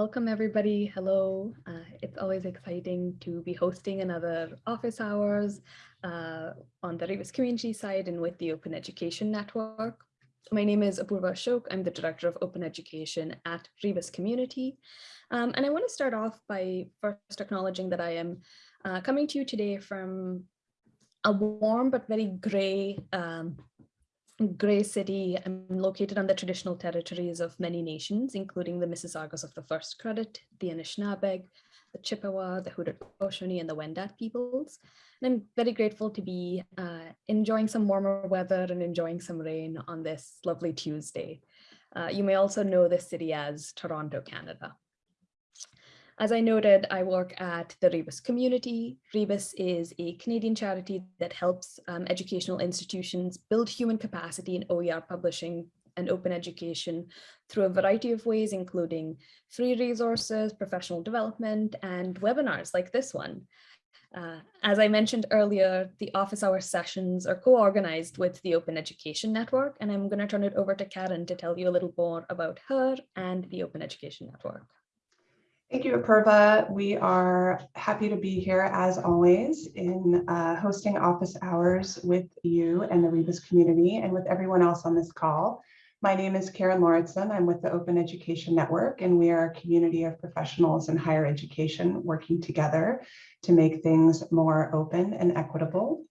Welcome everybody. Hello. Uh, it's always exciting to be hosting another office hours uh, on the Rebus community side and with the Open Education Network. My name is Apurva Ashok. I'm the Director of Open Education at Rebus Community. Um, and I want to start off by first acknowledging that I am uh, coming to you today from a warm but very gray um, Gray City, I'm located on the traditional territories of many nations, including the Mississaugas of the First Credit, the Anishinaabeg, the Chippewa, the Haudenosaunee, and the Wendat peoples. And I'm very grateful to be uh, enjoying some warmer weather and enjoying some rain on this lovely Tuesday. Uh, you may also know this city as Toronto, Canada. As I noted, I work at the Rebus community. Rebus is a Canadian charity that helps um, educational institutions build human capacity in OER publishing and open education through a variety of ways, including free resources, professional development, and webinars like this one. Uh, as I mentioned earlier, the office hour sessions are co-organized with the Open Education Network, and I'm going to turn it over to Karen to tell you a little more about her and the Open Education Network. Thank you, Apurva. We are happy to be here as always in uh, hosting office hours with you and the Rebus community and with everyone else on this call. My name is Karen Lauritsen. I'm with the Open Education Network and we are a community of professionals in higher education working together to make things more open and equitable.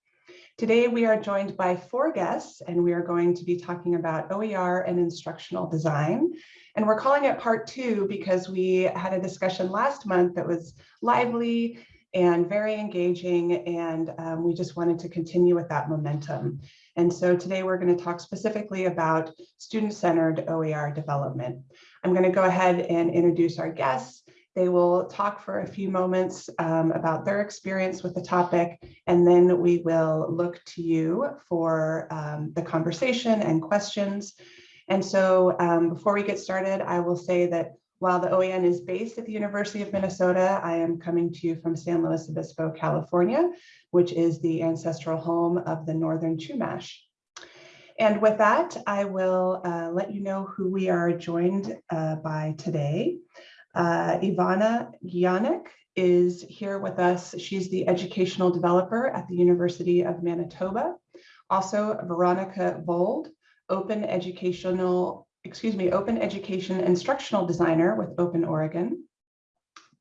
Today we are joined by four guests and we are going to be talking about OER and instructional design. And we're calling it part two because we had a discussion last month that was lively and very engaging and um, we just wanted to continue with that momentum. And so today we're going to talk specifically about student-centered OER development. I'm going to go ahead and introduce our guests. They will talk for a few moments um, about their experience with the topic, and then we will look to you for um, the conversation and questions. And so um, before we get started, I will say that while the OEN is based at the University of Minnesota, I am coming to you from San Luis Obispo, California, which is the ancestral home of the Northern Chumash. And with that, I will uh, let you know who we are joined uh, by today. Uh, Ivana Gniadek is here with us. She's the educational developer at the University of Manitoba. Also, Veronica Vold open educational, excuse me, open education instructional designer with Open Oregon.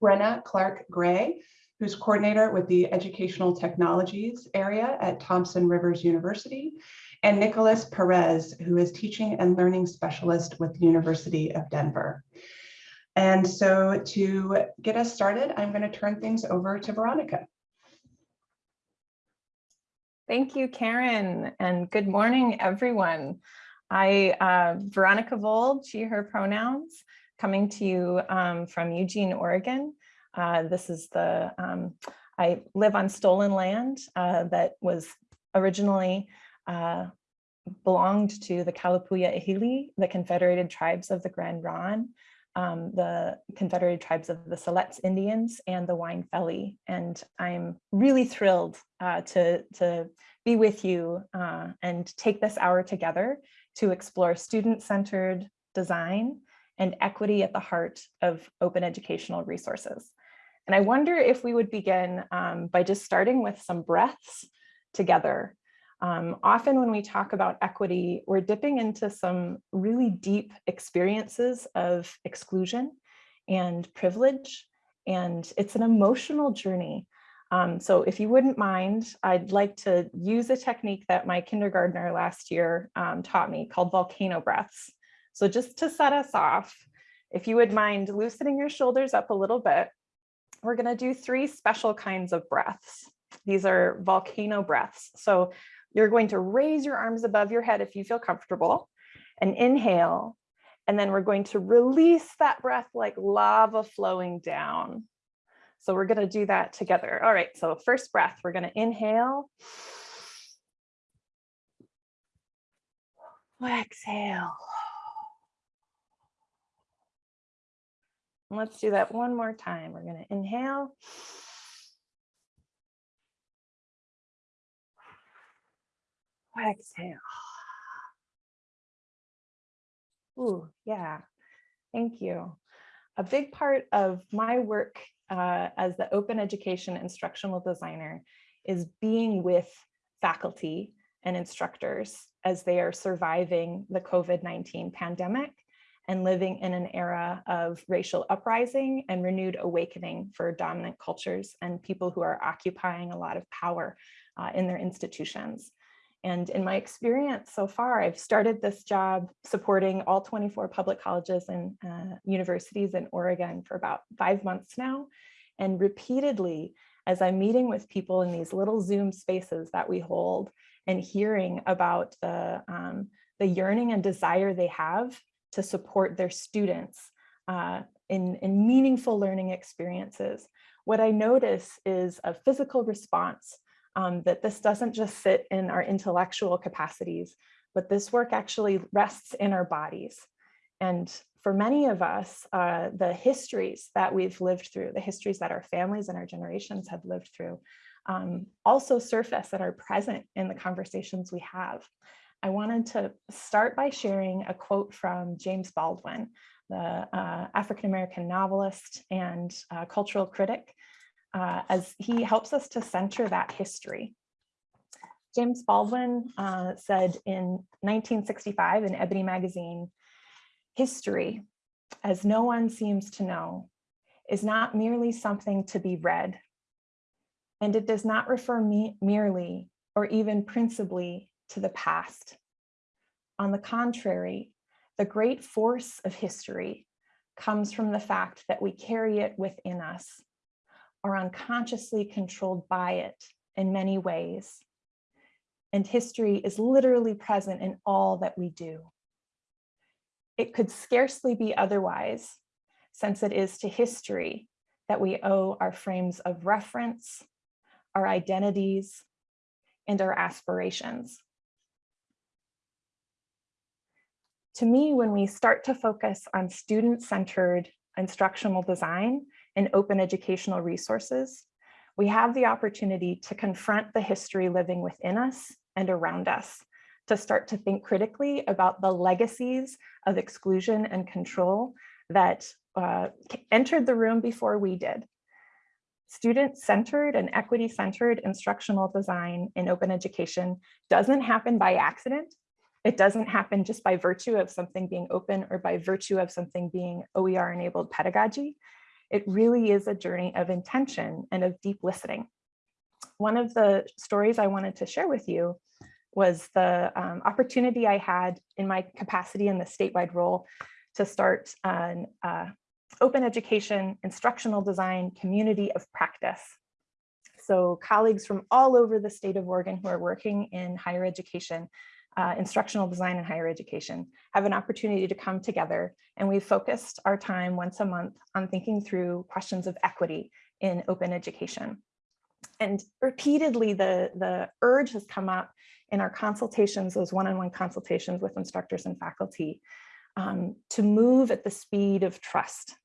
Brenna Clark Gray, who's coordinator with the educational technologies area at Thompson Rivers University, and Nicholas Perez, who is teaching and learning specialist with University of Denver. And so to get us started, I'm going to turn things over to Veronica. Thank you, Karen, and good morning, everyone. I, uh, Veronica Vold, she, her pronouns, coming to you um, from Eugene, Oregon. Uh, this is the, um, I live on stolen land uh, that was originally uh, belonged to the Kalapuya Ilihi, the Confederated Tribes of the Grand Ronde, um, the Confederated Tribes of the Siletz Indians and the Wain-Feli. And I'm really thrilled uh, to, to be with you uh, and take this hour together to explore student-centered design and equity at the heart of open educational resources. And I wonder if we would begin um, by just starting with some breaths together. Um, often when we talk about equity, we're dipping into some really deep experiences of exclusion and privilege, and it's an emotional journey um, so if you wouldn't mind, I'd like to use a technique that my kindergartner last year um, taught me called volcano breaths. So just to set us off, if you would mind loosening your shoulders up a little bit, we're gonna do three special kinds of breaths. These are volcano breaths. So you're going to raise your arms above your head if you feel comfortable and inhale. And then we're going to release that breath like lava flowing down. So we're going to do that together. All right, so first breath, we're going to inhale. Exhale. Let's do that one more time. We're going to inhale. Exhale. Ooh, yeah. Thank you. a big part of my work uh, as the open education instructional designer is being with faculty and instructors as they are surviving the COVID-19 pandemic and living in an era of racial uprising and renewed awakening for dominant cultures and people who are occupying a lot of power uh, in their institutions. And in my experience so far, I've started this job supporting all 24 public colleges and uh, universities in Oregon for about five months now. And repeatedly, as I'm meeting with people in these little Zoom spaces that we hold and hearing about the, um, the yearning and desire they have to support their students uh, in, in meaningful learning experiences, what I notice is a physical response um, that this doesn't just sit in our intellectual capacities, but this work actually rests in our bodies. And for many of us, uh, the histories that we've lived through, the histories that our families and our generations have lived through, um, also surface and are present in the conversations we have. I wanted to start by sharing a quote from James Baldwin, the uh, African-American novelist and uh, cultural critic, uh, as he helps us to center that history. James Baldwin uh, said in 1965 in Ebony magazine, history, as no one seems to know, is not merely something to be read, and it does not refer me merely or even principally to the past. On the contrary, the great force of history comes from the fact that we carry it within us are unconsciously controlled by it in many ways. And history is literally present in all that we do. It could scarcely be otherwise, since it is to history that we owe our frames of reference, our identities, and our aspirations. To me, when we start to focus on student-centered instructional design, and open educational resources, we have the opportunity to confront the history living within us and around us, to start to think critically about the legacies of exclusion and control that uh, entered the room before we did. Student-centered and equity-centered instructional design in open education doesn't happen by accident. It doesn't happen just by virtue of something being open or by virtue of something being OER-enabled pedagogy. It really is a journey of intention and of deep listening. One of the stories I wanted to share with you was the um, opportunity I had in my capacity in the statewide role to start an uh, open education, instructional design, community of practice. So colleagues from all over the state of Oregon who are working in higher education uh, instructional design and higher education have an opportunity to come together and we've focused our time once a month on thinking through questions of equity in open education. And repeatedly the, the urge has come up in our consultations, those one-on-one -on -one consultations with instructors and faculty, um, to move at the speed of trust,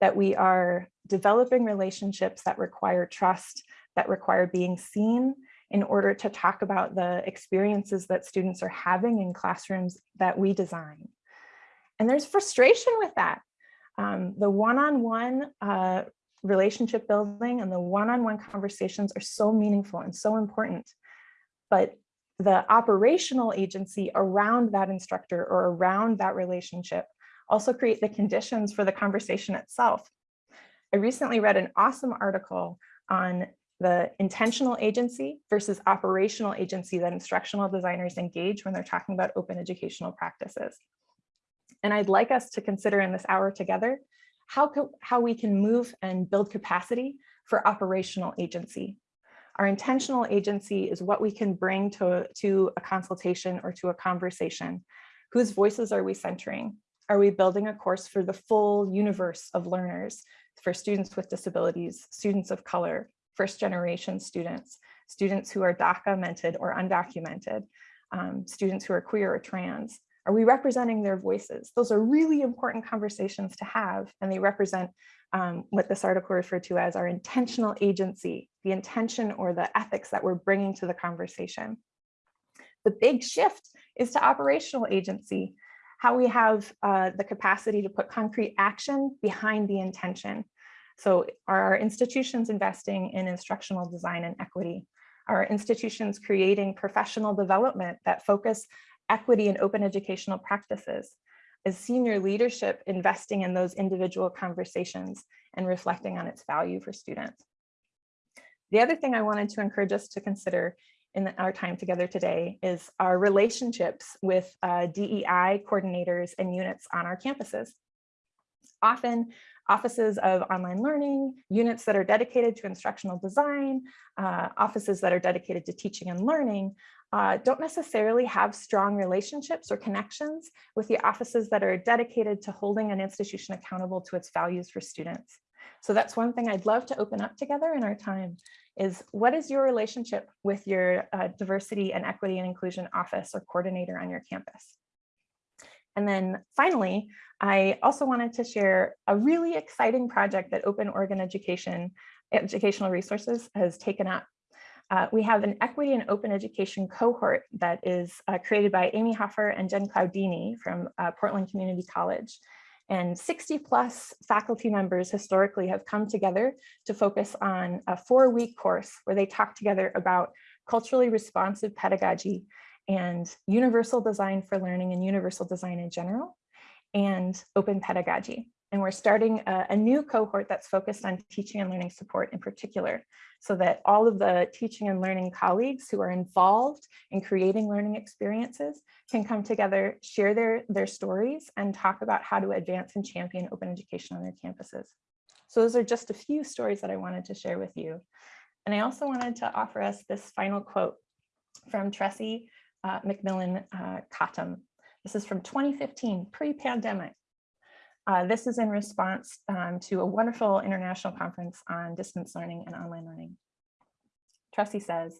that we are developing relationships that require trust, that require being seen, in order to talk about the experiences that students are having in classrooms that we design. And there's frustration with that. Um, the one-on-one -on -one, uh, relationship building and the one-on-one -on -one conversations are so meaningful and so important. But the operational agency around that instructor or around that relationship also create the conditions for the conversation itself. I recently read an awesome article on the intentional agency versus operational agency that instructional designers engage when they're talking about open educational practices. And I'd like us to consider in this hour together how, how we can move and build capacity for operational agency. Our intentional agency is what we can bring to, to a consultation or to a conversation. Whose voices are we centering? Are we building a course for the full universe of learners, for students with disabilities, students of color, first generation students, students who are documented or undocumented, um, students who are queer or trans? Are we representing their voices? Those are really important conversations to have, and they represent um, what this article referred to as our intentional agency, the intention or the ethics that we're bringing to the conversation. The big shift is to operational agency. how we have uh, the capacity to put concrete action behind the intention. So are our institutions investing in instructional design and equity? Are institutions creating professional development that focus equity and open educational practices? Is senior leadership investing in those individual conversations and reflecting on its value for students? The other thing I wanted to encourage us to consider in our time together today is our relationships with uh, DEI coordinators and units on our campuses. Often offices of online learning, units that are dedicated to instructional design, uh, offices that are dedicated to teaching and learning, uh, don't necessarily have strong relationships or connections with the offices that are dedicated to holding an institution accountable to its values for students. So that's one thing I'd love to open up together in our time is what is your relationship with your uh, diversity and equity and inclusion office or coordinator on your campus? And then finally, I also wanted to share a really exciting project that Open Oregon Education Educational Resources has taken up. Uh, we have an equity and open education cohort that is uh, created by Amy Hofer and Jen Klaudinyi from uh, Portland Community College. And 60 plus faculty members historically have come together to focus on a four week course where they talk together about culturally responsive pedagogy and universal design for learning and universal design in general and open pedagogy. And we're starting a, a, new cohort that's focused on teaching and learning support in particular, so that all of the teaching and learning colleagues who are involved in creating learning experiences can come together, share their, their stories, and talk about how to advance and champion open education on their campuses. So those are just a few stories that I wanted to share with you. And I also wanted to offer us this final quote from Tressie uh, McMillan uh, Cottom. This is from 2015, pre-pandemic. Uh, this is in response um, to a wonderful international conference on distance learning and online learning. Tressie says,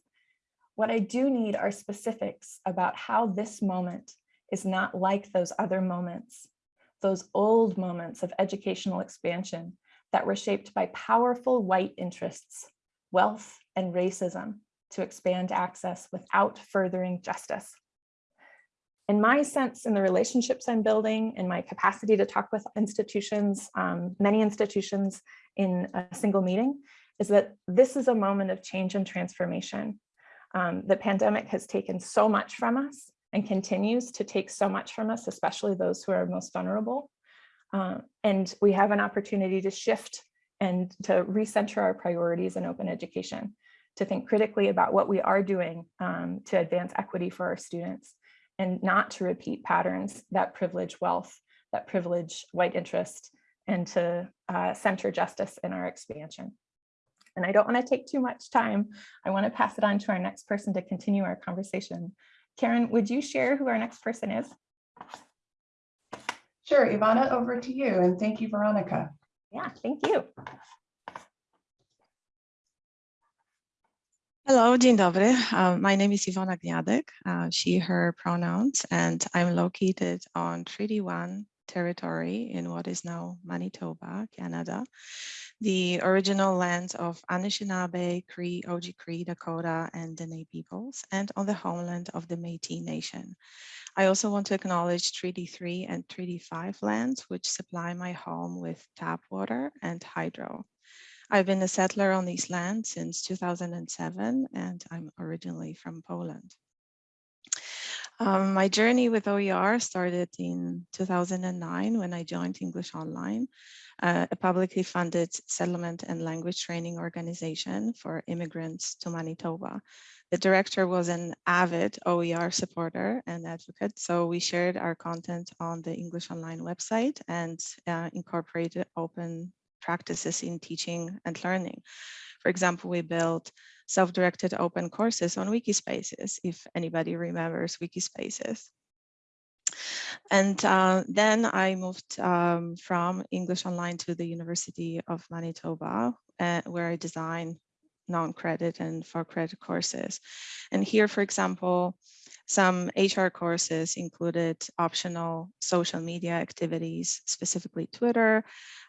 what I do need are specifics about how this moment is not like those other moments, those old moments of educational expansion that were shaped by powerful white interests, wealth, and racism to expand access without furthering justice in my sense in the relationships I'm building in my capacity to talk with institutions, um, many institutions in a single meeting, is that this is a moment of change and transformation. Um, the pandemic has taken so much from us and continues to take so much from us, especially those who are most vulnerable. Uh, and we have an opportunity to shift and to recenter our priorities in open education, to think critically about what we are doing um, to advance equity for our students and not to repeat patterns that privilege wealth, that privilege white interest, and to uh, center justice in our expansion. And I don't want to take too much time. I want to pass it on to our next person to continue our conversation. Karen, would you share who our next person is? Sure, Ivana, over to you. And thank you, Veronica. Yeah, thank you. Hello, dzień dobry. Uh, my name is Ivona Gniadek, uh, she, her pronouns, and I'm located on Treaty 1 territory in what is now Manitoba, Canada, the original lands of Anishinaabe, Cree, Oji-Cree, Dakota, and Dene peoples, and on the homeland of the Métis Nation. I also want to acknowledge Treaty 3 and Treaty 5 lands, which supply my home with tap water and hydro. I've been a settler on these lands since 2007, and I'm originally from Poland. Um, my journey with OER started in 2009 when I joined English Online, uh, a publicly funded settlement and language training organization for immigrants to Manitoba. The director was an avid OER supporter and advocate, so we shared our content on the English Online website and uh, incorporated open practices in teaching and learning. For example, we built self-directed open courses on Wikispaces, if anybody remembers Wikispaces. And uh, then I moved um, from English Online to the University of Manitoba, uh, where I design non-credit and for credit courses. And here, for example, Some HR courses included optional social media activities, specifically Twitter,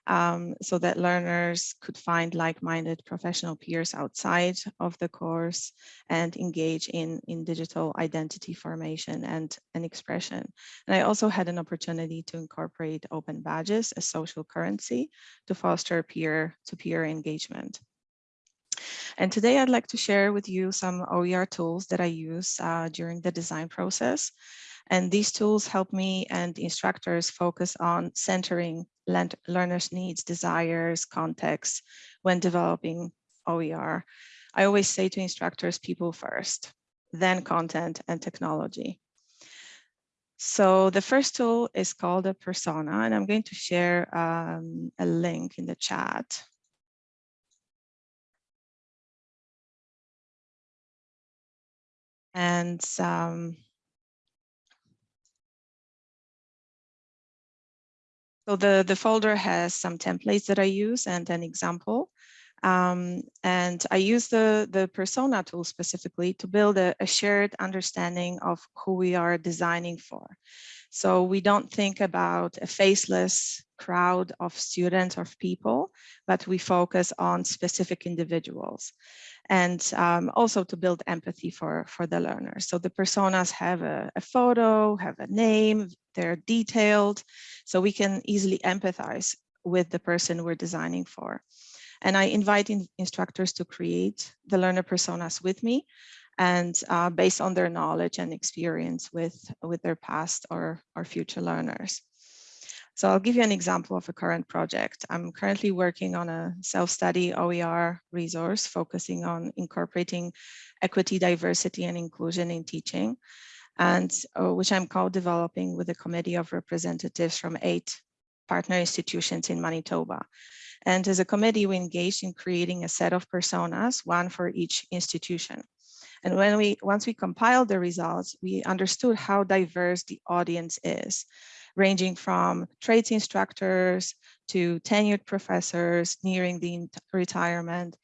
um, so that learners could find like-minded professional peers outside of the course and engage in, in digital identity formation and, and expression. And I also had an opportunity to incorporate open badges as social currency to foster peer-to-peer -peer engagement. And today I'd like to share with you some OER tools that I use uh, during the design process. And these tools help me and instructors focus on centering learners' needs, desires, context when developing OER. I always say to instructors, people first, then content and technology. So the first tool is called a persona, and I'm going to share um, a link in the chat. And um, so the, the folder has some templates that I use and an example. Um, and I use the, the persona tool specifically to build a, a shared understanding of who we are designing for. So we don't think about a faceless crowd of students or people, but we focus on specific individuals and um, also to build empathy for, for the learners. So the personas have a, a, photo, have a name, they're detailed, so we can easily empathize with the person we're designing for. And I invite in instructors to create the learner personas with me and uh, based on their knowledge and experience with, with their past or, or future learners. So I'll give you an example of a current project. I'm currently working on a self-study OER resource focusing on incorporating equity, diversity, and inclusion in teaching, and uh, which I'm co-developing with a committee of representatives from eight partner institutions in Manitoba. And as a committee, we engaged in creating a set of personas, one for each institution. And when we once we compiled the results, we understood how diverse the audience is ranging from trades instructors to tenured professors nearing the retirement,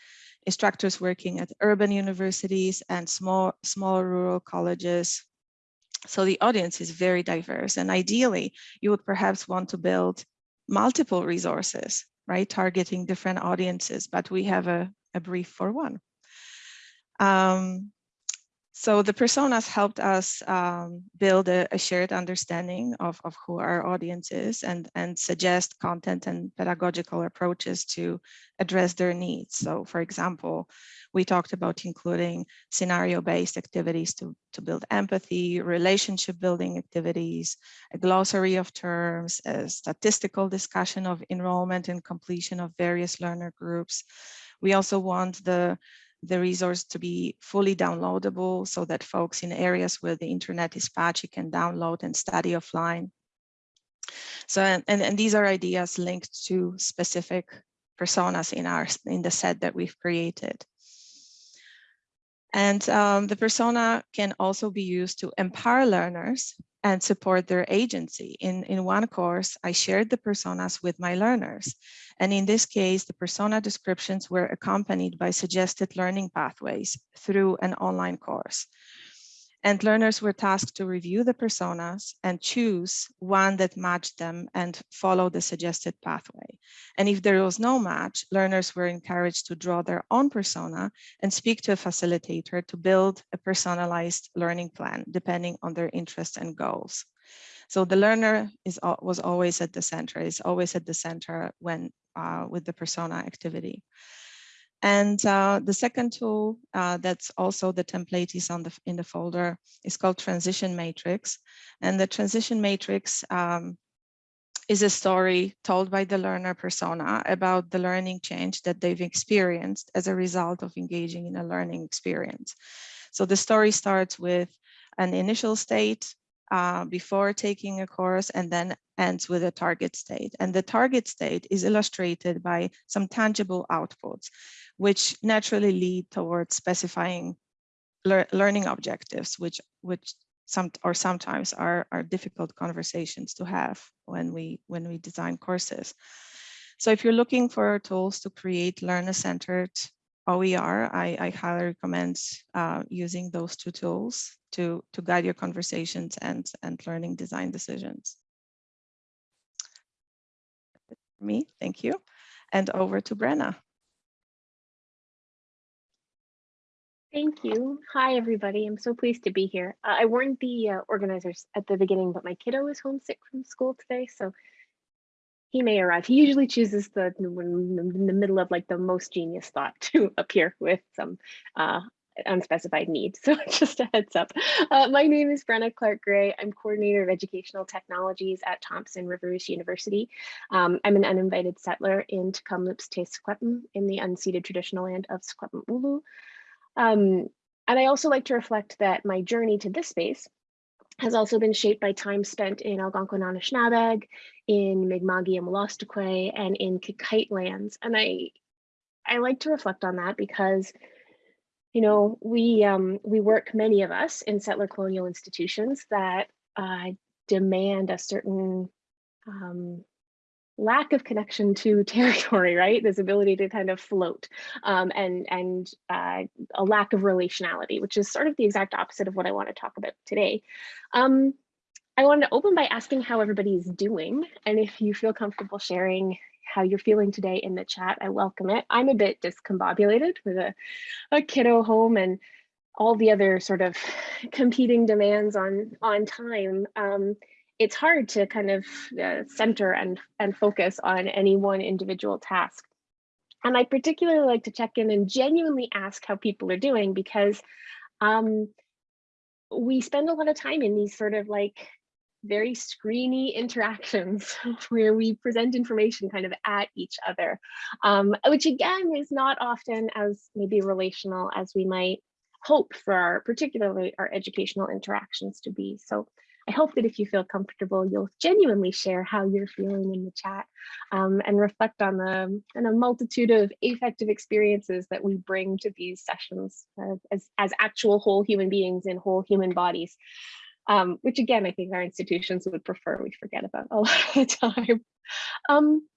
instructors working at urban universities and small, small rural colleges. So the audience is very diverse and ideally you would perhaps want to build multiple resources, right? Targeting different audiences, but we have a, a brief for one. Um, so the personas helped us um, build a, a, shared understanding of, of who our audience is and, and suggest content and pedagogical approaches to address their needs. So for example, we talked about including scenario-based activities to, to build empathy, relationship building activities, a glossary of terms, a statistical discussion of enrollment and completion of various learner groups. We also want the the resource to be fully downloadable so that folks in areas where the internet is patchy can download and study offline. So, and, and these are ideas linked to specific personas in our in the set that we've created. And um, the persona can also be used to empower learners and support their agency. In, in one course, I shared the personas with my learners. And in this case, the persona descriptions were accompanied by suggested learning pathways through an online course and learners were tasked to review the personas and choose one that matched them and follow the suggested pathway. And if there was no match, learners were encouraged to draw their own persona and speak to a facilitator to build a personalized learning plan depending on their interests and goals. So the learner is was always at the center, is always at the center when uh, with the persona activity. And uh, the second tool uh, that's also the template is on the in the folder is called Transition Matrix. And the Transition Matrix um, is a story told by the learner persona about the learning change that they've experienced as a result of engaging in a learning experience. So the story starts with an initial state uh, before taking a course and then ends with a target state. And the target state is illustrated by some tangible outputs which naturally lead towards specifying lear learning objectives, which which some or sometimes are are difficult conversations to have when we when we design courses. So if you're looking for tools to create learner-centered OER, I, I highly recommend uh, using those two tools to, to guide your conversations and, and learning design decisions. Me, thank you. And over to Brenna. Thank you. Hi, everybody. I'm so pleased to be here. Uh, I warned the uh, organizers at the beginning, but my kiddo is homesick from school today, so he may arrive. He usually chooses the in the middle of like the most genius thought to appear with some uh, unspecified need. So just a heads up. Uh, my name is Brenna Clark Gray. I'm coordinator of educational technologies at Thompson Rivers University. Um, I'm an uninvited settler in Tk'emlúps Te in the unceded traditional land of Secwepemcúl'ecw. Um, and I also like to reflect that my journey to this space has also been shaped by time spent in Algonquin Anishinaabeg, in Mi'kmaq and Wolastoqey, and in Kikite lands. And I, I like to reflect on that because, you know, we um, we work many of us in settler colonial institutions that uh, demand a certain um, lack of connection to territory, right? This ability to kind of float um, and, and uh, a lack of relationality, which is sort of the exact opposite of what I want to talk about today. Um, I wanted to open by asking how everybody's doing. And if you feel comfortable sharing how you're feeling today in the chat, I welcome it. I'm a bit discombobulated with a, a kiddo home and all the other sort of competing demands on, on time. Um, it's hard to kind of uh, center and, and focus on any one individual task. And I particularly like to check in and genuinely ask how people are doing because um, we spend a lot of time in these sort of like very screeny interactions where we present information kind of at each other, um, which again is not often as maybe relational as we might hope for our, particularly our educational interactions to be. So I hope that if you feel comfortable, you'll genuinely share how you're feeling in the chat um, and reflect on the and a multitude of affective experiences that we bring to these sessions uh, as, as actual whole human beings in whole human bodies, um, which again, I think our institutions would prefer we forget about a lot of the time. Um,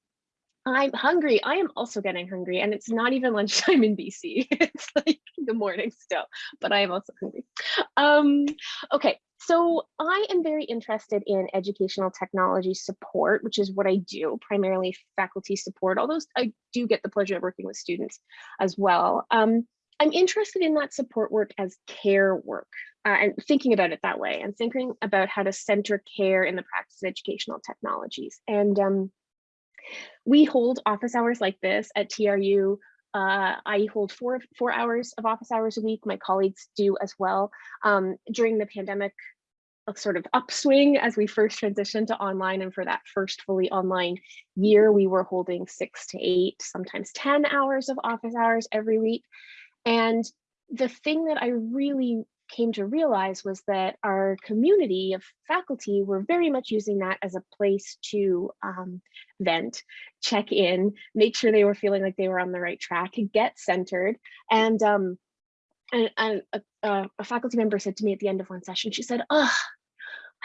I'm hungry. I am also getting hungry and it's not even lunchtime in BC. it's like the morning still, but I am also hungry. Um, okay, so I am very interested in educational technology support, which is what I do, primarily faculty support, although I do get the pleasure of working with students as well. Um, I'm interested in that support work as care work uh, and thinking about it that way and thinking about how to center care in the practice of educational technologies. And um, we hold office hours like this at TRU. Uh, I hold four, four hours of office hours a week. My colleagues do as well. Um, during the pandemic a sort of upswing as we first transitioned to online and for that first fully online year, we were holding six to eight, sometimes 10 hours of office hours every week. And the thing that I really came to realize was that our community of faculty were very much using that as a place to um, vent, check in, make sure they were feeling like they were on the right track, get centered. And, um, and, and a, a, faculty member said to me at the end of one session, she said, oh,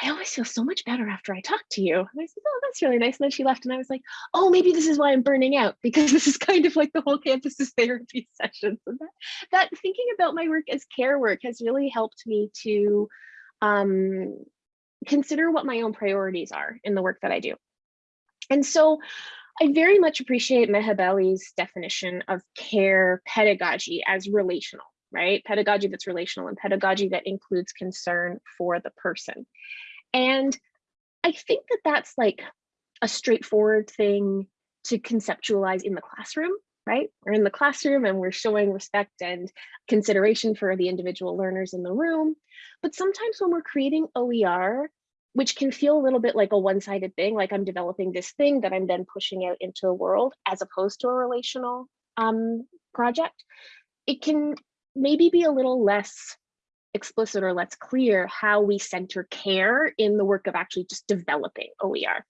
I always feel so much better after I talk to you. And I said, oh, that's really nice. And then she left and I was like, oh, maybe this is why I'm burning out because this is kind of like the whole campus's therapy session. So that, that thinking about my work as care work has really helped me to um, consider what my own priorities are in the work that I do. And so I very much appreciate Maha Bali's definition of care pedagogy as relational right? Pedagogy that's relational and pedagogy that includes concern for the person. And I think that that's like a straightforward thing to conceptualize in the classroom, right? We're in the classroom and we're showing respect and consideration for the individual learners in the room. But sometimes when we're creating OER, which can feel a little bit like a one-sided thing, like I'm developing this thing that I'm then pushing out into the world as opposed to a relational um, project, it can maybe be a little less explicit or less clear how we center care in the work of actually just developing OER.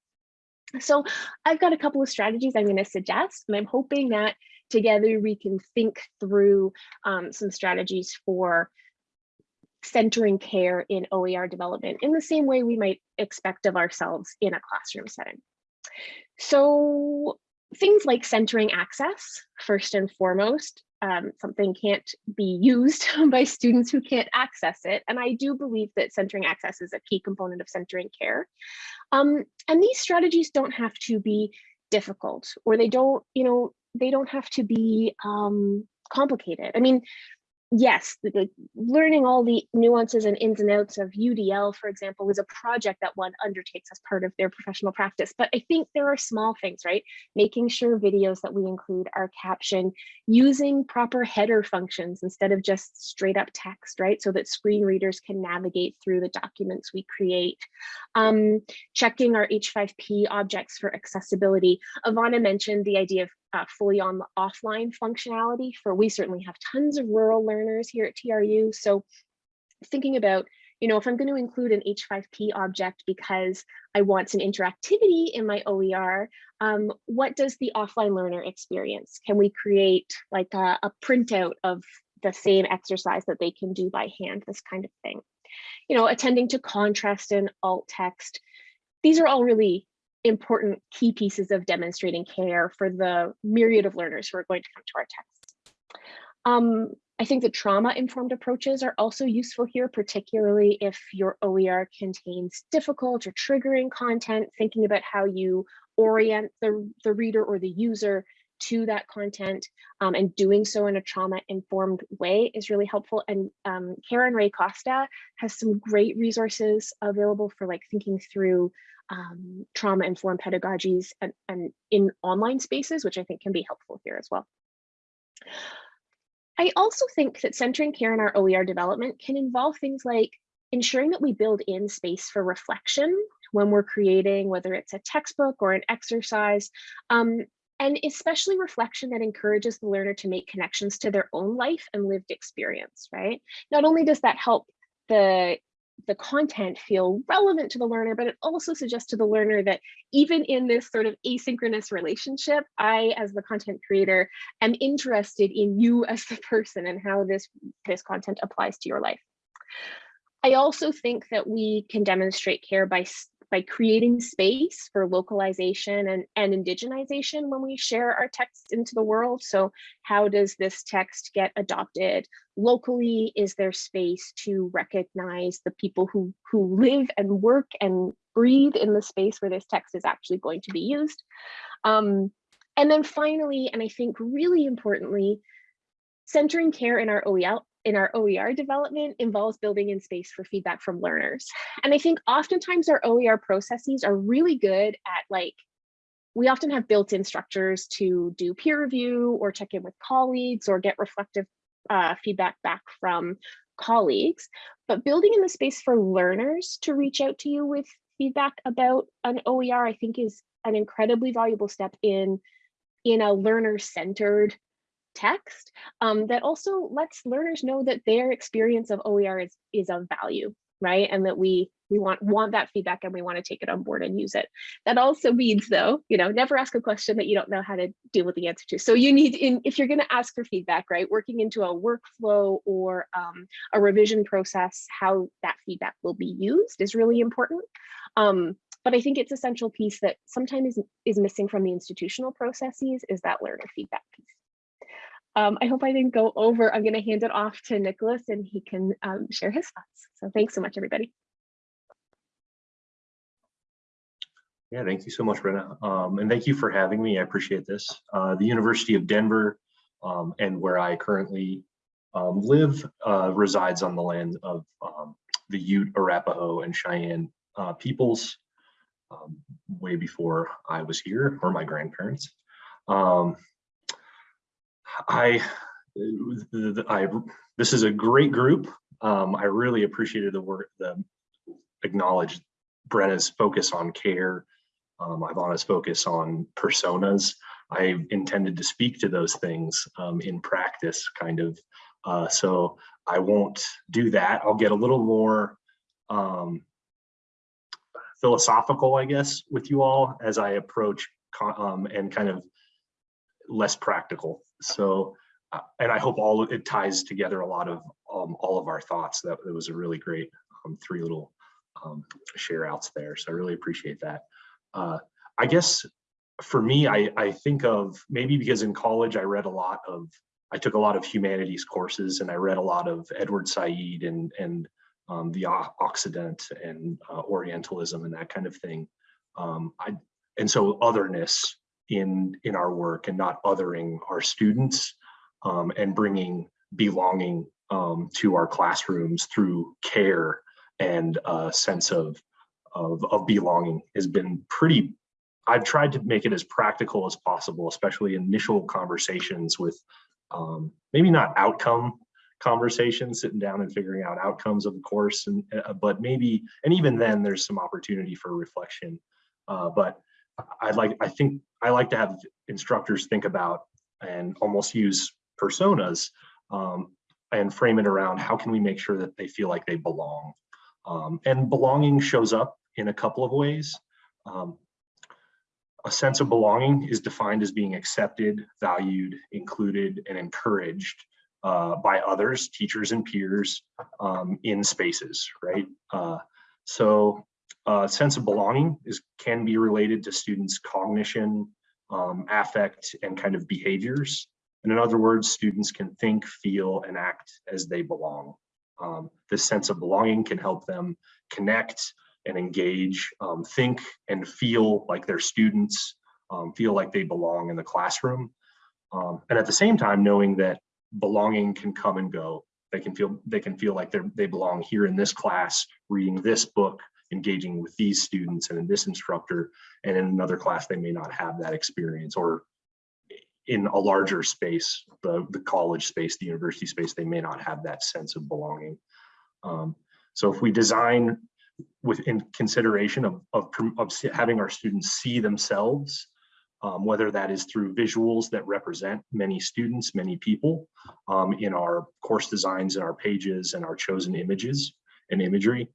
So I've got a couple of strategies I'm going to suggest, and I'm hoping that together we can think through um, some strategies for centering care in OER development in the same way we might expect of ourselves in a classroom setting. So things like centering access, first and foremost, um, something can't be used by students who can't access it. And I do believe that centering access is a key component of centering care. Um, and these strategies don't have to be difficult or they don't, you know, they don't have to be um, complicated. I mean, yes, the, the- learning all the nuances and ins and outs of UDL, for example, is a project that one undertakes as part of their professional practice. But I think there are small things, right? Making sure videos that we include are captioned, using proper header functions instead of just straight up text, right? So that screen readers can navigate through the documents we create. Um, checking our H5P objects for accessibility. Ivana mentioned the idea of uh, fully on the offline functionality for we certainly have tons of rural learners here at TRU. So thinking about, you know, if I'm going to include an H5P object because I want some interactivity in my OER, um, what does the offline learner experience? Can we create like a, a printout of the same exercise that they can do by hand, this kind of thing? You know, attending to contrast and alt text. These are all really important key pieces of demonstrating care for the myriad of learners who are going to come to our texts. Um, I think the trauma-informed approaches are also useful here, particularly if your OER contains difficult or triggering content, thinking about how you orient the, the reader or the user to that content um, and doing so in a trauma-informed way is really helpful. And um, Karen Ray Costa has some great resources available for like thinking through um, trauma-informed pedagogies and, and in online spaces, which I think can be helpful here as well. I also think that centering care in our OER development can involve things like ensuring that we build in space for reflection when we're creating, whether it's a textbook or an exercise, um, and especially reflection that encourages the learner to make connections to their own life and lived experience, right? Not only does that help the the content feel relevant to the learner, but it also suggests to the learner that even in this sort of asynchronous relationship, I, as the content creator, am interested in you as the person and how this, this content applies to your life. I also think that we can demonstrate care by by creating space for localization and, and indigenization when we share our text into the world. So how does this text get adopted locally? Is there space to recognize the people who, who live and work and breathe in the space where this text is actually going to be used? Um, and then finally, and I think really importantly, centering care in our OEL, in our OER development involves building in space for feedback from learners. And I think oftentimes our OER processes are really good at like, we often have built-in structures to do peer review or check in with colleagues or get reflective uh, feedback back from colleagues, but building in the space for learners to reach out to you with feedback about an OER, I think is an incredibly valuable step in, in a learner-centered text um, that also lets learners know that their experience of OER is, is of value, right? And that we we want want that feedback and we want to take it on board and use it. That also means though, you know, never ask a question that you don't know how to deal with the answer to. So you need in if you're going to ask for feedback, right, working into a workflow or um, a revision process, how that feedback will be used is really important. Um, but I think it's essential piece that sometimes is, is missing from the institutional processes is that learner feedback piece. Um, I hope I didn't go over. I'm going to hand it off to Nicholas and he can um, share his thoughts. So thanks so much, everybody. Yeah, thank you so much, Brenna. Um, and thank you for having me. I appreciate this. Uh, the University of Denver um, and where I currently um, live uh, resides on the land of um, the Ute, Arapaho, and Cheyenne uh, peoples way before I was here or my grandparents. Um, I, I, this is a great group. I really appreciated the work, the acknowledged Brenna's focus on care um, Ivana's focus on personas. I intended to speak to those things um, in practice, kind of. Uh, so I won't do that. I'll get a little more um, philosophical, I guess, with you all as I approach um, and kind of less practical. So, uh, and I hope all it ties together a lot of um, all of our thoughts. That, that was a really great um, three little share outs there. So I really appreciate that uh, I guess for me, I, I think of maybe because in college I read a lot of I took a lot of humanities courses and I read a lot of Edward Said and, and um, the Occident and uh, Orientalism and that kind of thing. Um, I, and so otherness in, in our work and not othering our students um, and bringing belonging um, to our classrooms through care and a sense of, of, of belonging has been pretty, I've tried to make it as practical as possible, especially initial conversations with um, maybe not outcome conversations, sitting down and figuring out outcomes of the course, and uh, but maybe, and even then, there's some opportunity for reflection. Uh, but I'd like, I think I like to have instructors think about and almost use personas um, and frame it around how can we make sure that they feel like they belong. Um, and belonging shows up in a couple of ways. Um, a sense of belonging is defined as being accepted, valued, included, and encouraged uh, by others, teachers and peers um, in spaces, right? Uh, so a sense of belonging is can be related to students' cognition, um, affect, and kind of behaviors. And in other words, students can think, feel, and act as they belong. Um, this sense of belonging can help them connect and engage, um, think and feel like they're students, um, feel like they belong in the classroom. Um, and at the same time, knowing that belonging can come and go. They can feel they can feel like they're they belong here in this class, reading this book, engaging with these students and in this instructor, and in another class they may not have that experience or in a larger space, the, the college space, the university space, they may not have that sense of belonging. Um, so if we design within consideration of, of, of having our students see themselves, um, whether that is through visuals that represent many students, many people um, in our course designs and our pages and our chosen images and imagery,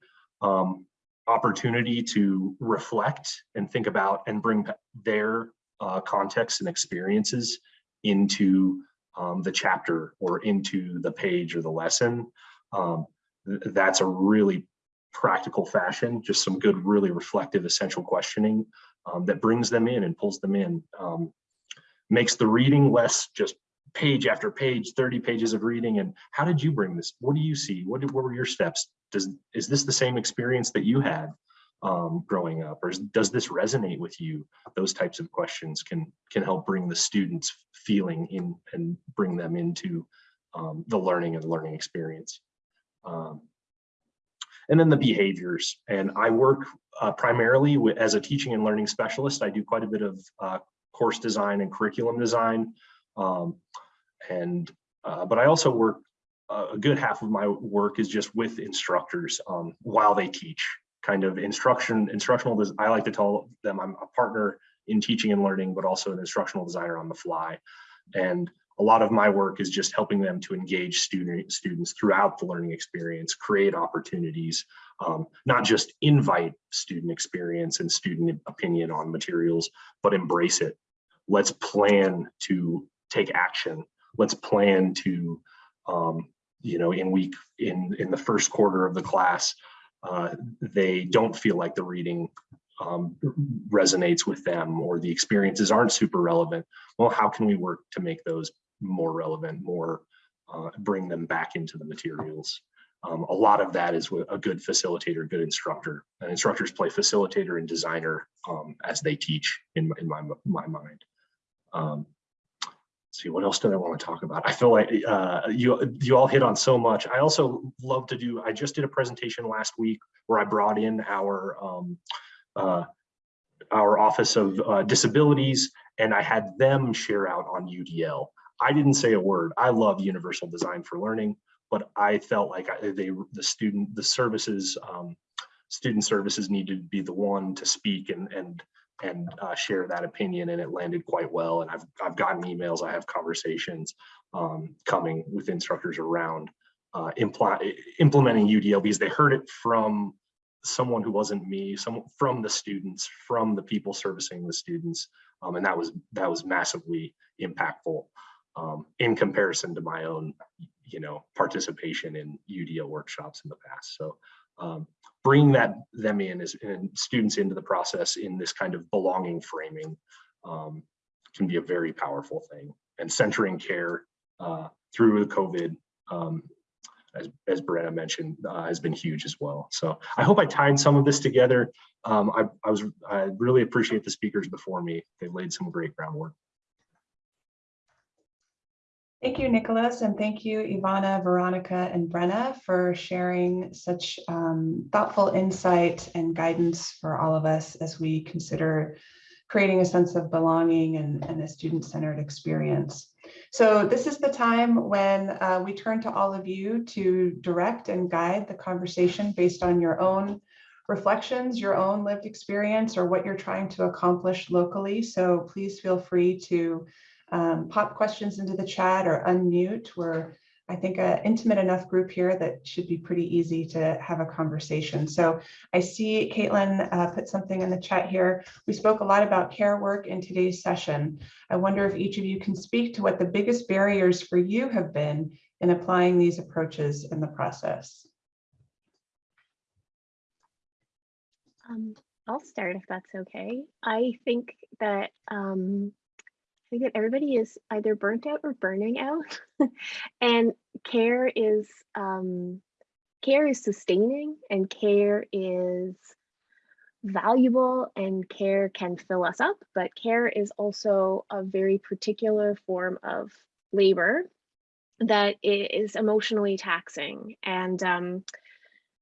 um, opportunity to reflect and think about and bring their uh, context and experiences into um, the chapter or into the page or the lesson. Um, th that's a really practical fashion, just some good, really reflective, essential questioning um, that brings them in and pulls them in. Um, makes the reading less just page after page, 30 pages of reading. And how did you bring this? What do you see? What, did, what were your steps? Does Is this the same experience that you had um, growing up? Or is, does this resonate with you? Those types of questions can, can help bring the students feeling in and bring them into um, the learning and learning experience. Um, and then the behaviors. And I work uh, primarily with, as a teaching and learning specialist. I do quite a bit of uh, course design and curriculum design. Um, and, uh, but I also work, a good half of my work is just with instructors um, while they teach kind of instruction, instructional, I like to tell them I'm a partner in teaching and learning, but also an instructional designer on the fly. And a lot of my work is just helping them to engage student, students throughout the learning experience, create opportunities, um, not just invite student experience and student opinion on materials, but embrace it. Let's plan to take action. Let's plan to, um, you know, in week, in, in the first quarter of the class, uh, they don't feel like the reading um, resonates with them or the experiences aren't super relevant. Well, how can we work to make those more relevant, more uh, bring them back into the materials. Um, a lot of that is a good facilitator, good instructor. And instructors play facilitator and designer um, as they teach in, in my, my mind. Um, see, what else do I want to talk about? I feel like uh, you, you all hit on so much. I also love to do, I just did a presentation last week where I brought in our, um, uh, our Office of uh, Disabilities and I had them share out on UDL. I didn't say a word. I love universal design for learning, but I felt like I, they, the student, the services, um, student services needed to be the one to speak and and and uh, share that opinion, and it landed quite well. And I've I've gotten emails, I have conversations um, coming with instructors around uh, impl implementing UDL because they heard it from someone who wasn't me, some from the students, from the people servicing the students, um, and that was that was massively impactful um, in comparison to my own, you know, participation in UDL workshops in the past. So um, bringing that them in as and students into the process in this kind of belonging framing um, can be a very powerful thing. And centering care uh, through the COVID, um, as, as Brenna mentioned, uh, has been huge as well. So I hope I tied some of this together. Um, I, I was, I really appreciate the speakers before me. They've laid some great groundwork. Thank you, Nicholas, and thank you, Ivana, Veronica, and Brenna for sharing such um, thoughtful insight and guidance for all of us as we consider creating a sense of belonging and, and a student-centered experience. So this is the time when uh, we turn to all of you to direct and guide the conversation based on your own reflections, your own lived experience, or what you're trying to accomplish locally. So please feel free to um, pop questions into the chat or unmute. We're, I think, an intimate enough group here that should be pretty easy to have a conversation. So I see Caitlin uh, put something in the chat here. We spoke a lot about care work in today's session. I wonder if each of you can speak to what the biggest barriers for you have been in applying these approaches in the process. Um, I'll start if that's okay. I think that um, think that everybody is either burnt out or burning out, and care is um, care is sustaining, and care is valuable, and care can fill us up. But care is also a very particular form of labor that is emotionally taxing, and um,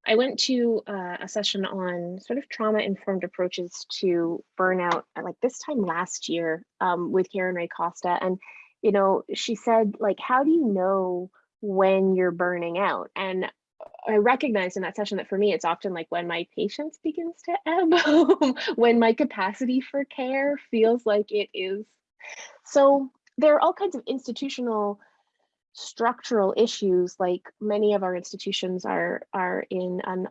I went to uh, a session on sort of trauma informed approaches to burnout at like this time last year um, with Karen Ray Costa. And, you know, she said, like, how do you know when you're burning out? And I recognized in that session that for me, it's often like when my patience begins to ebb, when my capacity for care feels like it is. So there are all kinds of institutional structural issues like many of our institutions are are in an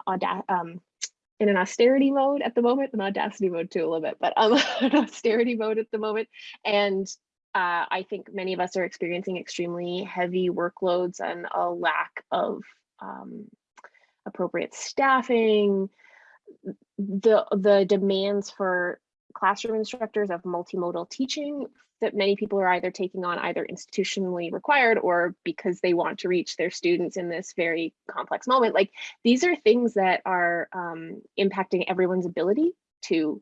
um, in an austerity mode at the moment, an audacity mode too a little bit, but um, an austerity mode at the moment. And uh, I think many of us are experiencing extremely heavy workloads and a lack of um, appropriate staffing. The the demands for classroom instructors of multimodal teaching that many people are either taking on either institutionally required or because they want to reach their students in this very complex moment. Like these are things that are um, impacting everyone's ability to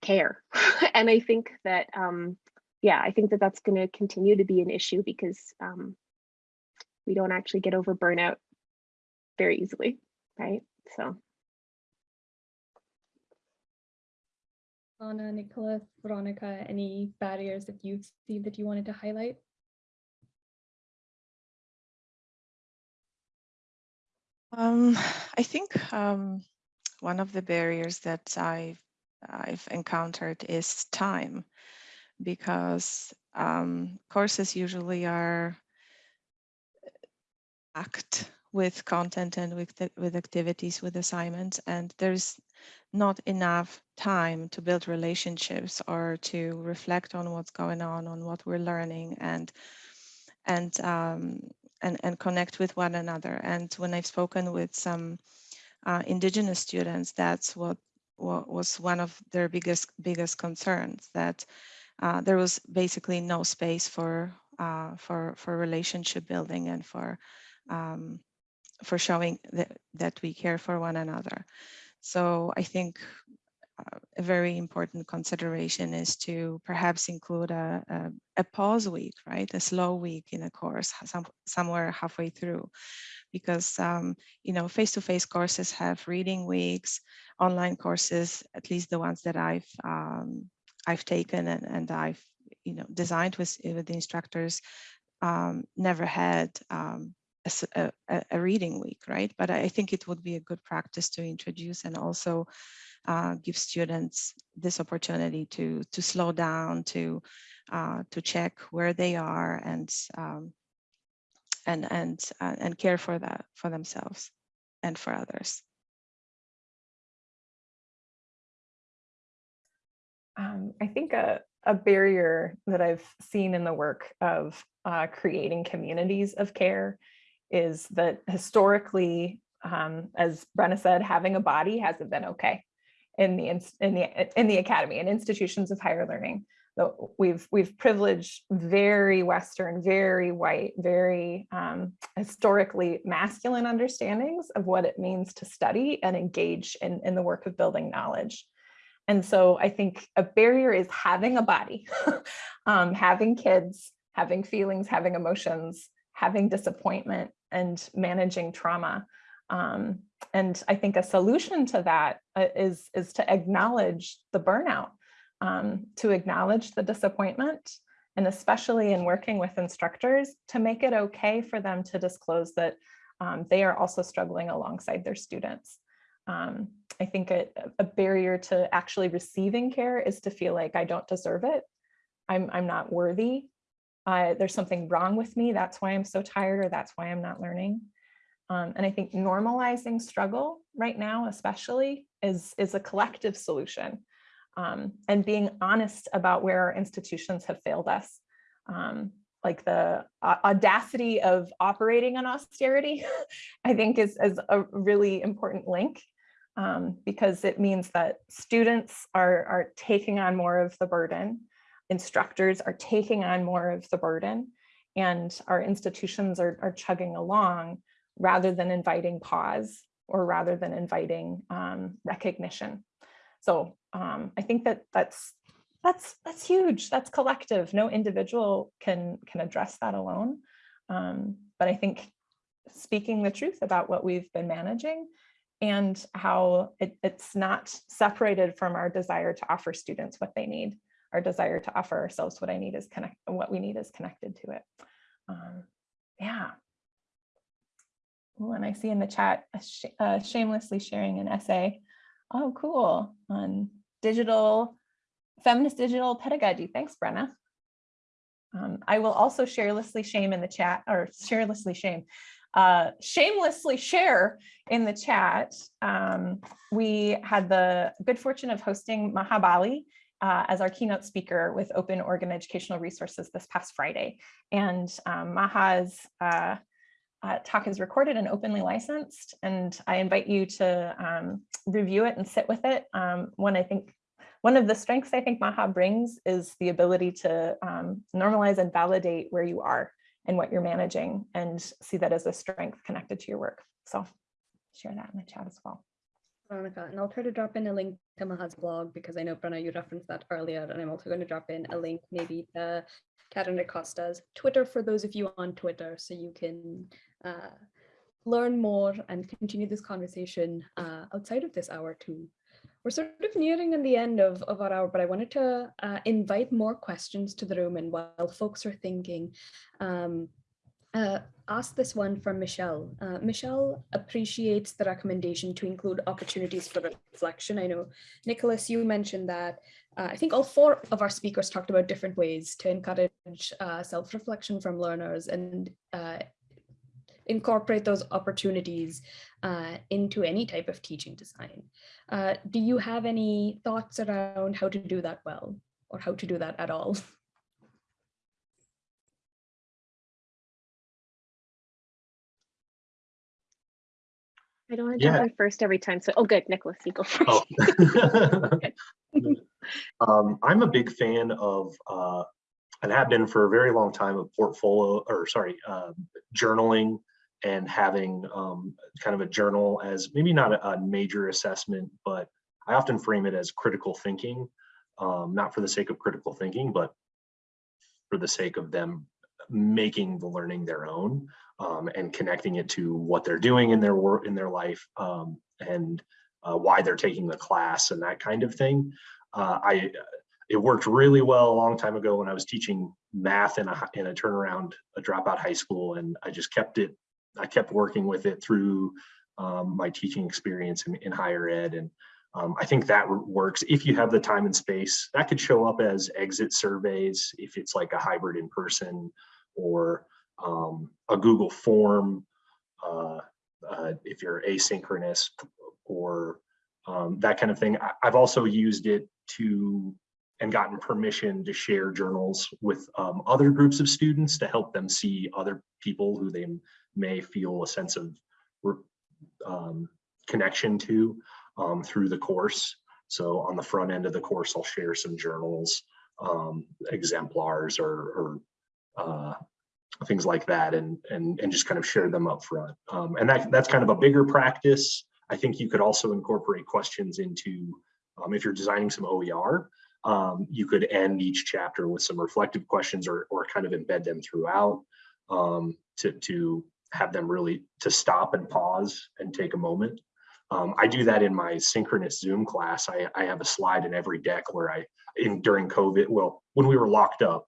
care. and I think that, um, yeah, I think that that's going to continue to be an issue because um, we don't actually get over burnout very easily, right? So. Anna, Nicola, Veronica, any barriers that you see that you wanted to highlight? Um, I think um, one of the barriers that I've, I've encountered is time because um, courses usually are packed with content and with, with activities, with assignments, and there's not enough time to build relationships or to reflect on what's going on, on what we're learning, and and um, and and connect with one another. And when I've spoken with some uh, indigenous students, that's what, what was one of their biggest biggest concerns that uh, there was basically no space for uh, for for relationship building and for um, for showing that, that we care for one another. So I think uh, a very important consideration is to perhaps include a, a, a, pause week, right? A slow week in a course, some, somewhere halfway through, because um, you know face-to-face -face courses have reading weeks, online courses, at least the ones that I've um, I've taken and, and I've you know designed with with the instructors, um, never had um, a, a, reading week, right? But I think it would be a good practice to introduce and also uh, give students this opportunity to to slow down, to uh, to check where they are and um, and and uh, and care for that for themselves and for others. Um, I think a, a barrier that I've seen in the work of uh, creating communities of care is that historically, um, as Brenna said, having a body hasn't been okay in the in the in the academy and institutions of higher learning. the, we've we've privileged very Western, very white, very um, historically masculine understandings of what it means to study and engage in, in the work of building knowledge. And so I think a barrier is having a body, um, having kids, having feelings, having emotions, having disappointment, and managing trauma. Um, and I think a solution to that uh, is, is to acknowledge the burnout um, to acknowledge the disappointment, and especially in working with instructors, to make it okay for them to disclose that um, they are also struggling alongside their students. Um, I think a, a, barrier to actually receiving care is to feel like I don't deserve it. I'm, I'm not worthy. Uh, there's something wrong with me. That's why I'm so tired or that's why I'm not learning. Um, and I think normalizing struggle right now, especially, is, is a collective solution um, and being honest about where our institutions have failed us. Um, like the audacity of operating on austerity, I think is, is a really important link um, because it means that students are, are taking on more of the burden, instructors are taking on more of the burden, and our institutions are, are chugging along rather than inviting pause or rather than inviting um, recognition. So um, I think that that's that's that's huge. That's collective. No individual can can address that alone. Um, but I think speaking the truth about what we've been managing and how it, it's not separated from our desire to offer students what they need. Our desire to offer ourselves what I need is connect. What we need is connected to it. Um, yeah. Ooh, and I see in the chat, sh uh, shamelessly sharing an essay Oh, cool. On digital, feminist digital pedagogy. Thanks, Brenna. Um, I will also sharelessly shame in the chat or sharelessly shame, uh, shamelessly share in the chat. Um, we had the good fortune of hosting Maha Bali uh, as our keynote speaker with Open Oregon Educational Resources this past Friday. And um, Maha's uh, uh, talk is recorded and openly licensed, and I invite you to um, review it and sit with it. Um, one, I think, one of the strengths I think Maha brings is the ability to um, normalize and validate where you are and what you're managing and see that as a strength connected to your work. So share that in the chat as well. Veronica, and I'll try to drop in a link to Maha's blog because I know Brenna, you referenced that earlier, and I'm also going to drop in a link maybe to Karen Acosta's Twitter for those of you on Twitter so you can uh, learn more and continue this conversation uh, outside of this hour too. We're sort of nearing in the end of, of our hour, but I wanted to uh, invite more questions to the room and while folks are thinking, um, uh, ask this one from Michelle. Uh, Michelle appreciates the recommendation to include opportunities for reflection. I know, Nicholas, you mentioned that. Uh, I think all four of our speakers talked about different ways to encourage uh, self-reflection from learners and uh, incorporate those opportunities uh, into any type of teaching design. Do you have any thoughts around how to do that well or how to do that at all? I don't want to jump Yeah. in first every time. So, oh, good, Nicholas, you go first. Oh. um, I'm a big fan of, uh, and have been for a very long time, of portfolio, or sorry, uh, journaling and having um, kind of a journal as maybe not a, a, major assessment, but I often frame it as critical thinking, um, not for the sake of critical thinking, but for the sake of them making the learning their own um, and connecting it to what they're doing in their work in their life um, and uh, why they're taking the class and that kind of thing. Uh, I it worked really well a long time ago when I was teaching math in a in a turnaround a dropout high school, and I just kept it. I kept working with it through um, my teaching experience in, in higher ed, and um, I think that works if you have the time and space. That could show up as exit surveys if it's like a hybrid in person or um, a Google form uh, uh, if you're asynchronous or um, that kind of thing. I, have also used it to and gotten permission to share journals with um, other groups of students to help them see other people who they may feel a sense of um, connection to um, through the course. So on the front end of the course, I'll share some journals um, exemplars or, or uh, things like that and, and, and just kind of share them up front. Um, and that, that's kind of a bigger practice. I think you could also incorporate questions into, um, if you're designing some OER, um, you could end each chapter with some reflective questions or, or kind of embed them throughout um, to, to have them really to stop and pause and take a moment. Um, I do that in my synchronous Zoom class. I, I have a slide in every deck where I, in during COVID, well, when we were locked up,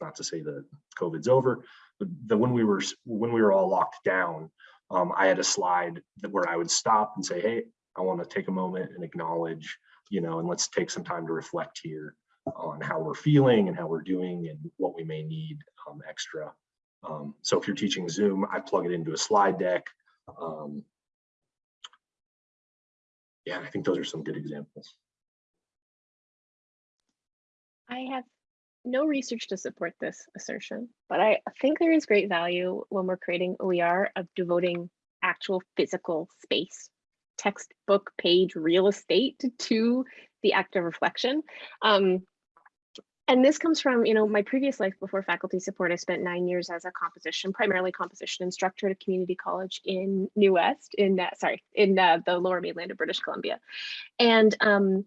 not to say that COVID's over, but when we were when we were all locked down, um, I had a slide that where I would stop and say, hey, I want to take a moment and acknowledge, you know, and let's take some time to reflect here on how we're feeling and how we're doing and what we may need um, extra. Um, so if you're teaching Zoom, I plug it into a slide deck. Um, yeah, I think those are some good examples. I have no research to support this assertion, but I think there is great value when we're creating OER of devoting actual physical space, textbook page real estate to the act of reflection. Um, and this comes from, you know, my previous life before faculty support. I spent nine years as a composition, primarily composition instructor at a community college in New West, in uh, sorry, in uh, the Lower Mainland of British Columbia. And um,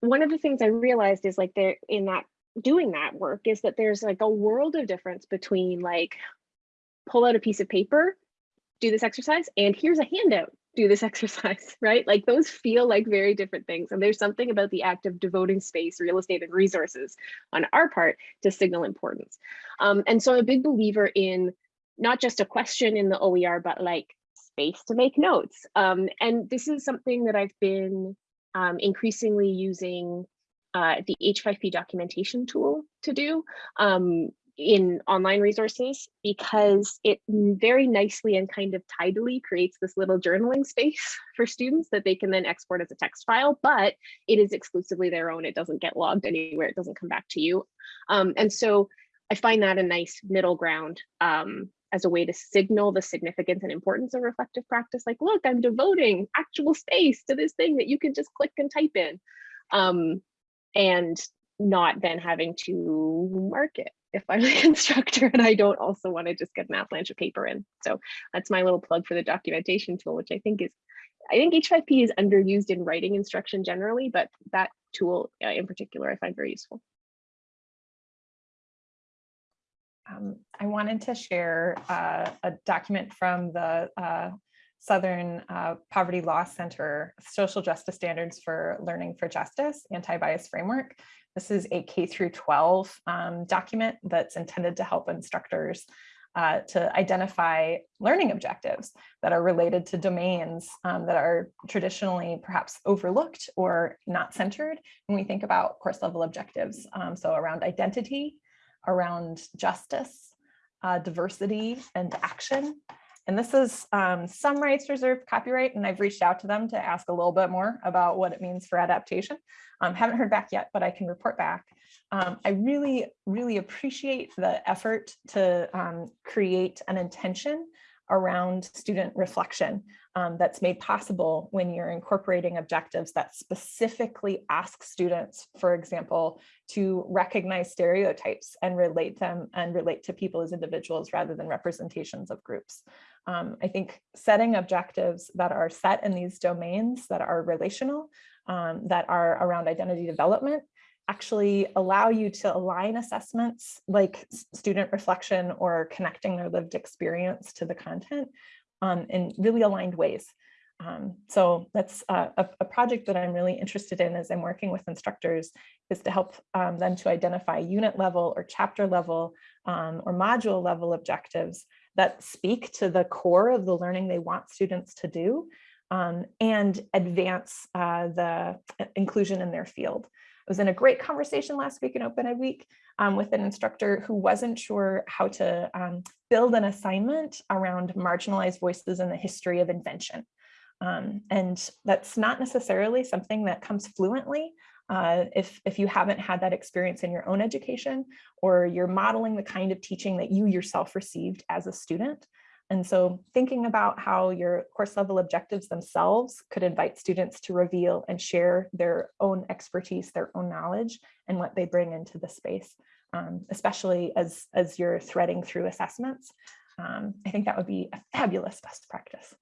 one of the things I realized is like there in that doing that work is that there's like a world of difference between like pull out a piece of paper, do this exercise, and here's a handout, do this exercise, right? Like those feel like very different things. And there's something about the act of devoting space, real estate, and resources on our part to signal importance. Um, and so I'm a big believer in not just a question in the OER, but like space to make notes. Um, and this is something that I've been um, increasingly using uh, the H5P documentation tool to do um, in online resources because it very nicely and kind of tidily creates this little journaling space for students that they can then export as a text file, but it is exclusively their own. It doesn't get logged anywhere. It doesn't come back to you. Um, and so I find that a nice middle ground um, as a way to signal the significance and importance of reflective practice. Like, look, I'm devoting actual space to this thing that you can just click and type in. Um, and not then having to mark it if I'm the instructor and I don't also want to just get an avalanche of paper in. So that's my little plug for the documentation tool, which I think is, I think H5P is underused in writing instruction generally, but that tool uh, in particular I find very useful. Um, I wanted to share uh, a document from the uh, Southern uh, Poverty Law Center Social Justice Standards for Learning for Justice Anti-Bias Framework. This is a K through 12 um, document that's intended to help instructors uh, to identify learning objectives that are related to domains um, that are traditionally perhaps overlooked or not centered when we think about course level objectives. Um, so around identity, around justice, uh, diversity and action, and this is um, some rights reserved copyright, and I've reached out to them to ask a little bit more about what it means for adaptation. Um, haven't heard back yet, but I can report back. Um, I really, really appreciate the effort to um, create an intention around student reflection um, that's made possible when you're incorporating objectives that specifically ask students, for example, to recognize stereotypes and relate them and relate to people as individuals rather than representations of groups. Um, I think setting objectives that are set in these domains that are relational, um, that are around identity development actually allow you to align assessments like student reflection or connecting their lived experience to the content um, in really aligned ways. Um, so that's a, a, project that I'm really interested in as I'm working with instructors is to help um, them to identify unit level or chapter level um, or module level objectives that speak to the core of the learning they want students to do um, and advance uh, the uh, inclusion in their field. I was in a great conversation last week in Open Ed Week um, with an instructor who wasn't sure how to um, build an assignment around marginalized voices in the history of invention. Um, and that's not necessarily something that comes fluently uh, if, if you haven't had that experience in your own education or you're modeling the kind of teaching that you yourself received as a student. And so thinking about how your course level objectives themselves could invite students to reveal and share their own expertise, their own knowledge, and what they bring into the space, um, especially as, as you're threading through assessments. Um, I think that would be a fabulous best practice.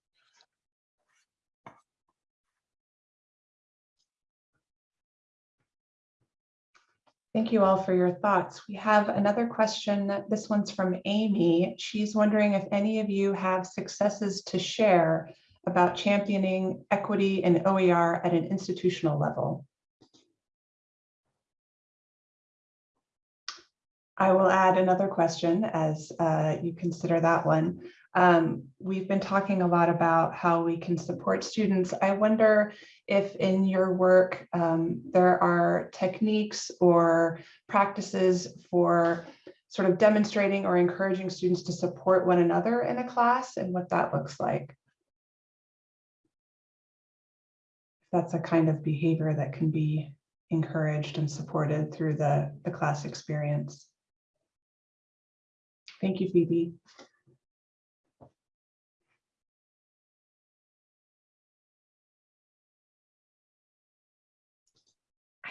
Thank you all for your thoughts. We have another question. This one's from Amy. She's wondering if any of you have successes to share about championing equity and OER at an institutional level. I will add another question as uh, you consider that one. Um, we've been talking a lot about how we can support students. I wonder if in your work um, there are techniques or practices for sort of demonstrating or encouraging students to support one another in a class and what that looks like. That's a kind of behavior that can be encouraged and supported through the, the class experience. Thank you, Phoebe.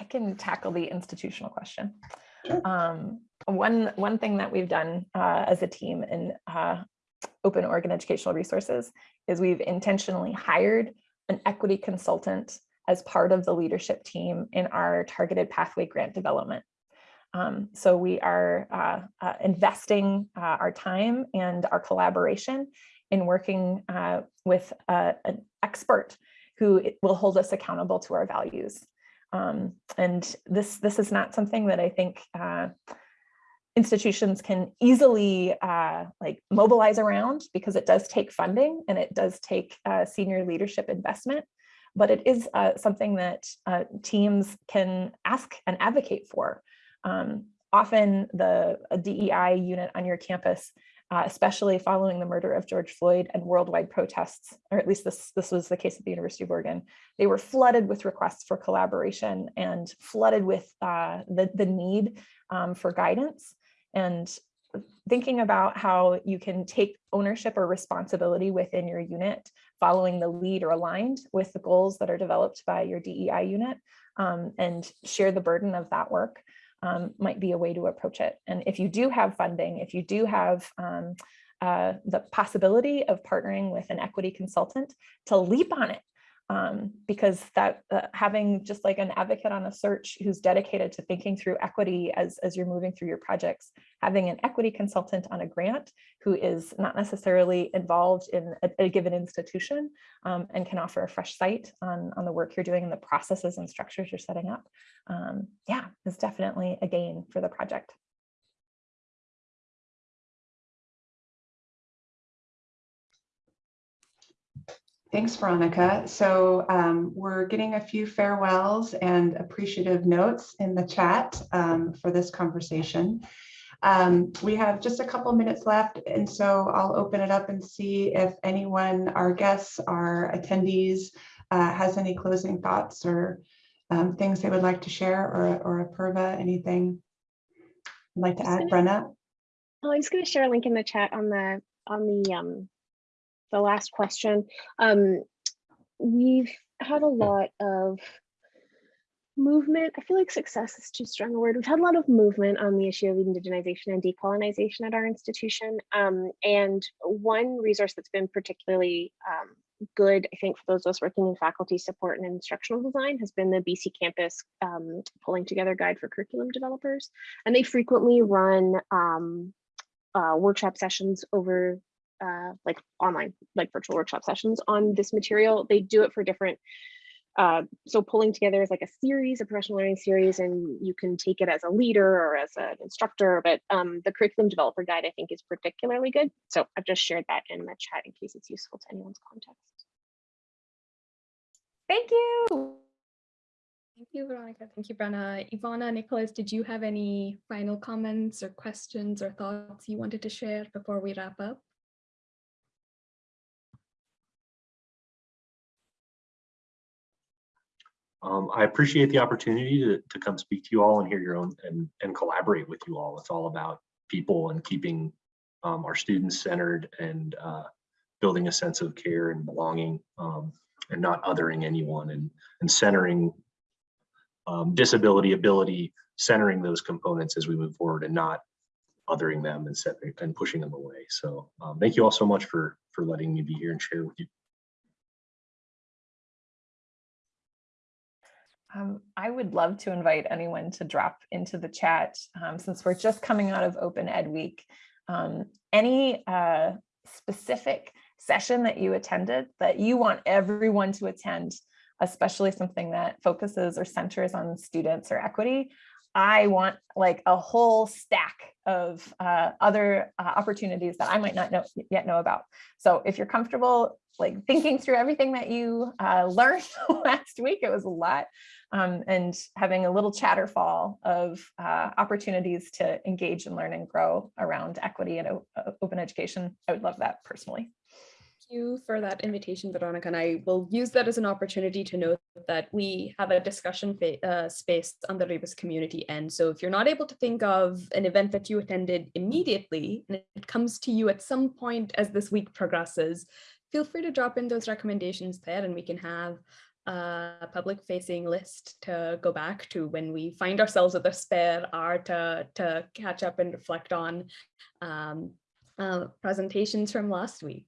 I can tackle the institutional question. Sure. Um, one, one thing that we've done uh, as a team in uh, Open Oregon Educational Resources is we've intentionally hired an equity consultant as part of the leadership team in our targeted pathway grant development. Um, so we are uh, uh, investing uh, our time and our collaboration in working uh, with uh, an expert who will hold us accountable to our values. Um, and this, this is not something that I think uh, institutions can easily uh, like mobilize around because it does take funding and it does take uh, senior leadership investment, but it is uh, something that uh, teams can ask and advocate for. Um, often the DEI unit on your campus uh, especially following the murder of George Floyd and worldwide protests, or at least this, this was the case at the University of Oregon. They were flooded with requests for collaboration and flooded with uh, the, the need um, for guidance. And thinking about how you can take ownership or responsibility within your unit, following the lead or aligned with the goals that are developed by your DEI unit um, and share the burden of that work um, might be a way to approach it. And if you do have funding, if you do have um, uh, the possibility of partnering with an equity consultant to leap on it, um, because that uh, having just like an advocate on a search who's dedicated to thinking through equity as, as you're moving through your projects, having an equity consultant on a grant who is not necessarily involved in a, a given institution um, and can offer a fresh sight on, on the work you're doing and the processes and structures you're setting up. Um, yeah, is definitely a gain for the project. Thanks, Veronica. So um, we're getting a few farewells and appreciative notes in the chat um, for this conversation. Um, we have just a couple minutes left, and so I'll open it up and see if anyone, our guests, our attendees, uh, has any closing thoughts or um, things they would like to share, or, or Apurva, anything you'd like to add, gonna- Brenna? Oh, I'm just going to share a link in the chat on the on the um the last question. Um, we've had a lot of movement. I feel like success is too strong a word. We've had a lot of movement on the issue of indigenization and decolonization at our institution. Um, and one resource that's been particularly um, good, I think, for those of us working in faculty support and instructional design has been the BC Campus um, pulling together guide for curriculum developers. And they frequently run um, uh, workshop sessions over uh, like online, like virtual workshop sessions on this material. They do it for different, uh, so pulling together is like a series, a professional learning series, and you can take it as a leader or as an instructor, but um, the curriculum developer guide I think is particularly good. So I've just shared that in the chat in case it's useful to anyone's context. Thank you. Thank you, Veronica. Thank you, Brenna. Ivana, Nicholas, did you have any final comments or questions or thoughts you wanted to share before we wrap up? Um, I appreciate the opportunity to, to come speak to you all and hear your own and, and collaborate with you all. It's all about people and keeping um, are student centered and uh, building a sense of care and belonging um, and not othering anyone and, and centering um, disability, ability, centering those components as we move forward and not othering them and setting and pushing them away. So um, thank you all so much for for letting me be here and share with you. Um, I would love to invite anyone to drop into the chat um, since we're just coming out of Open Ed Week. Um, any uh, specific session that you attended that you want everyone to attend, especially something that focuses or centers on students or equity, I want like a whole stack of uh, other uh, opportunities that I might not know yet know about. So if you're comfortable like thinking through everything that you uh, learned last week, it was a lot, um, and having a little chatterfall of uh, opportunities to engage and learn and grow around equity and open education, I would love that personally. You for that invitation, Veronica, and I will use that as an opportunity to note that we have a discussion uh, space on the Rebus community end. So if you're not able to think of an event that you attended immediately, and it comes to you at some point as this week progresses, feel free to drop in those recommendations there and we can have a public facing list to go back to when we find ourselves with a spare hour to, to catch up and reflect on um, uh, presentations from last week.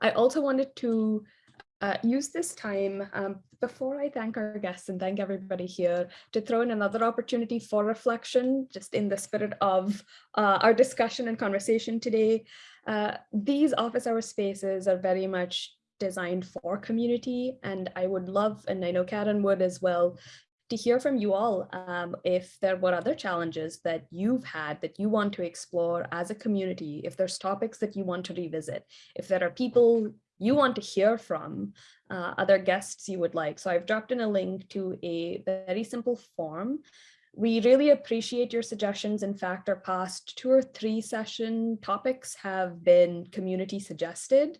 I also wanted to uh, use this time um, before I thank our guests and thank everybody here to throw in another opportunity for reflection, just in the spirit of uh, our discussion and conversation today. Uh, these office hour spaces are very much designed for community and I would love, and I know Karen would as well, to hear from you all um, if there were other challenges that you've had that you want to explore as a community, if there's topics that you want to revisit, if there are people you want to hear from, uh, other guests you would like. So I've dropped in a link to a very simple form. We really appreciate your suggestions. In fact, our past two or three session topics have been community suggested.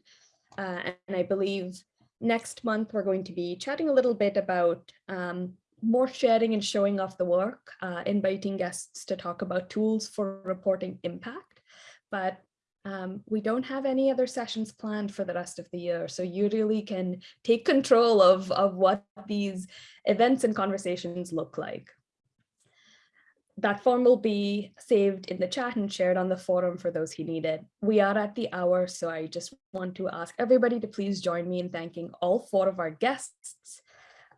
Uh, and I believe next month we're going to be chatting a little bit about um, more sharing and showing off the work, uh, inviting guests to talk about tools for reporting impact. But um, we don't have any other sessions planned for the rest of the year, so you really can take control of, of what these events and conversations look like. That form will be saved in the chat and shared on the forum for those who need it. We are at the hour, so I just want to ask everybody to please join me in thanking all four of our guests.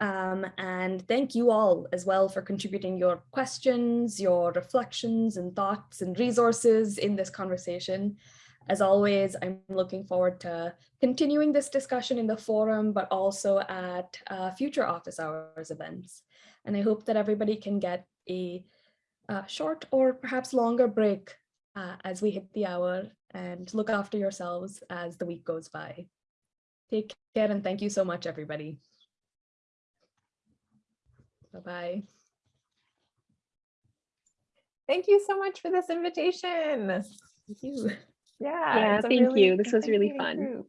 Um, and thank you all as well for contributing your questions, your reflections and thoughts and resources in this conversation. As always, I'm looking forward to continuing this discussion in the forum, but also at uh, future office hours events. And I hope that everybody can get a, a short or perhaps longer break uh, as we hit the hour and look after yourselves as the week goes by. Take care and thank you so much, everybody. Bye-bye. Thank you so much for this invitation. Thank you. Yeah. Yeah, thank you. This was really fun. group.